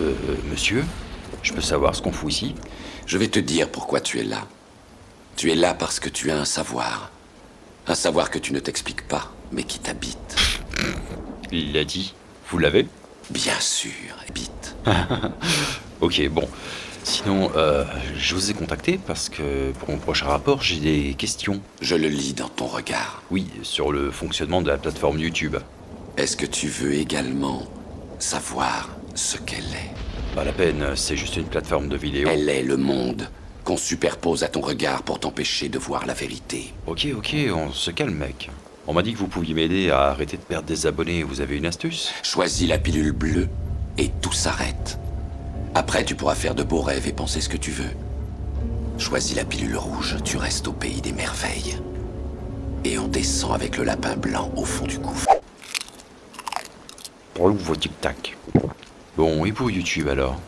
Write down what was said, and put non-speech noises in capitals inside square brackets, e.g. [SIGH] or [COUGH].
Euh, monsieur Je peux savoir ce qu'on fout ici Je vais te dire pourquoi tu es là. Tu es là parce que tu as un savoir. Un savoir que tu ne t'expliques pas, mais qui t'habite. Il l'a dit. Vous l'avez? Bien sûr, habite. [LAUGHS] Ok, bon. Sinon, euh, je vous ai contacté parce que pour mon prochain rapport, j'ai des questions. Je le lis dans ton regard. Oui, sur le fonctionnement de la plateforme YouTube. Est-ce que tu veux également savoir ce qu'elle est Pas la peine, c'est juste une plateforme de vidéo. Elle est le monde qu'on superpose à ton regard pour t'empêcher de voir la vérité. Ok, ok, on se calme, mec. On m'a dit que vous pouviez m'aider à arrêter de perdre des abonnés. Vous avez une astuce? Choisis la pilule bleue et tout s'arrête. Après, tu pourras faire de beaux rêves et penser ce que tu veux. Choisis la pilule rouge, tu restes au pays des merveilles. Et on descend avec le lapin blanc au fond du gouffre. Pour vos tic-tac. Bon, et pour YouTube alors?